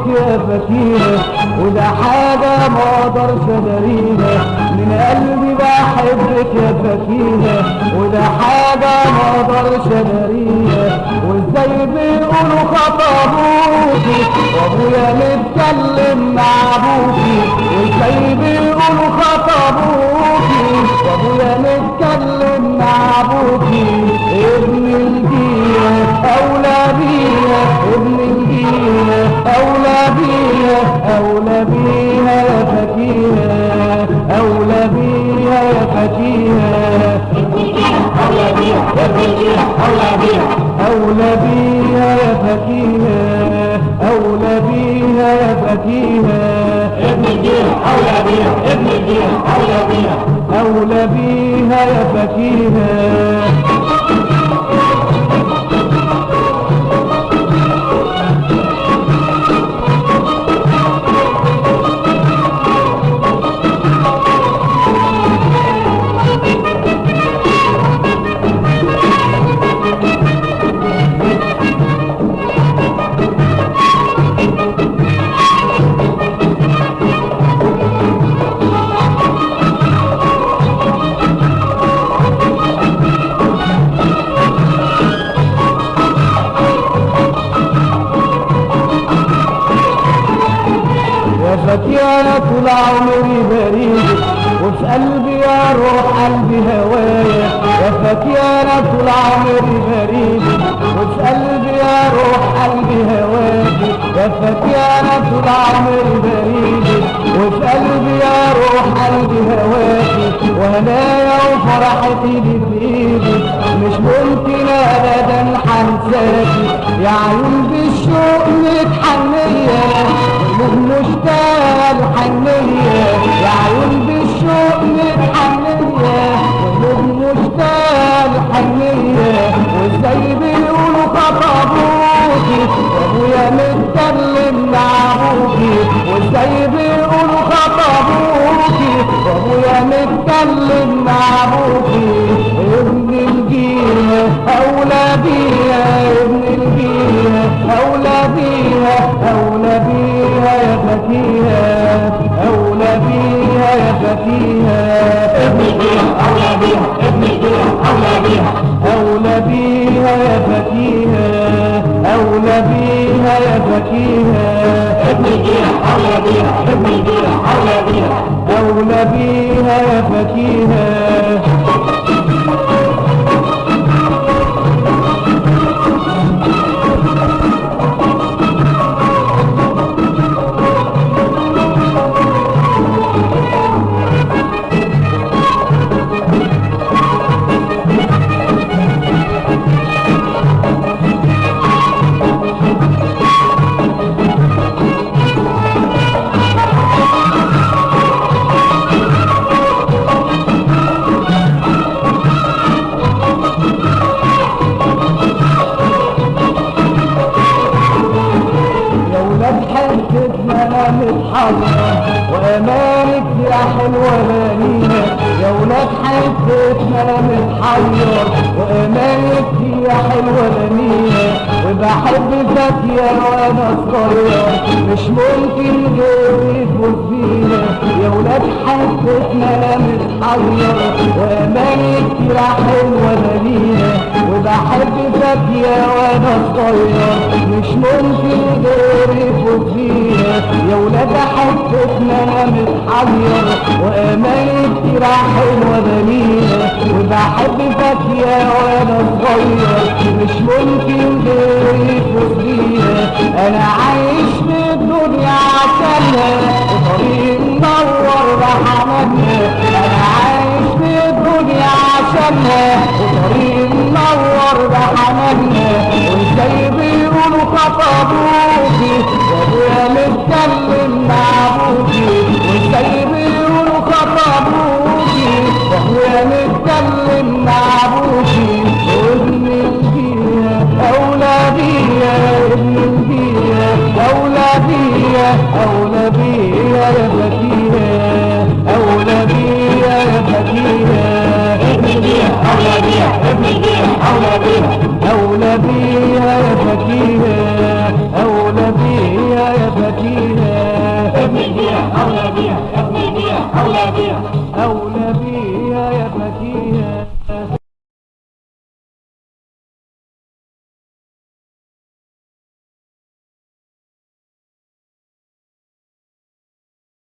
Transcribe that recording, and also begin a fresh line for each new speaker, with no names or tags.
بحبك يا فكيرة وده حاجة ما أقدرش اداريها من قلبي بحبك يا فكيرة وده حاجة ما أقدرش اداريها وإزاي بيقولوا خطبوكي وأبويا متكلم مع ابوكي وإزاي بيقولوا خطبوكي وأبويا متكلم أولى بيها أولى بيها يا فكيها أولى بيها يا فكيها
أولى بيها أولى
أولى يا فكيها أولى بيها يا فكيها
ابن أولى بيها ابن بيها أولى بيها
أولى بيها يا فكيها يا فتي أنا طول عمري بريدك وفي قلبي يا روح قلبي هوايا يا فتي أنا طول عمري بريدك وفي قلبي يا روح قلبي هواكي يا فتي أنا طول عمري بريدك وفي قلبي يا روح قلبي هواكي وهنايا وفرحتي دي في إيدك مش ممكن ابدا حنساكي. يا عيون بالشوق متحنية. قلوب مشتاقة الحنية يا عيون بالشوق متحنية قلوب مشتاقة الحنية وازاي بيقولوا خطبوكي وأبويا متكلم مع ابوكي وازاي بيقولوا خطبوكي وأبويا متكلم مع ابوكي ابن الجيل اولى بيها ابن الجيل اولى بيها يا فتيها أولى بيها يا فتيها
ابن بيها أولى بيها ابن بيها أولى بيها أولى بيها
يا فتيها متحضرة وأمانك يا حلوة بنينا يا ولاد حتتنا أنا متحير وأمانك يا حلوة بنينا وبحب فاكية وأنا صغير. مش ممكن غيري يفوت فينا يا ولاد حتتنا أنا متحير وأمانك يا حلوة بنينا وبحب فاكية وأنا صغير. مش ممكن غيري يفوت فينا يا ولاد حتتنا أنا متحير وأماني كتير حلوة بنينا وبحب فاكية وأنا صغير. مش ممكن يفوت فينا أنا عايش في الدنيا عشانها. وطريق منور بحمدنا أنا عايش في الدنيا عشانها. وطريق منور بحمدنا وازاي بيقولوا خطبوكي. وأبويا متكلم here.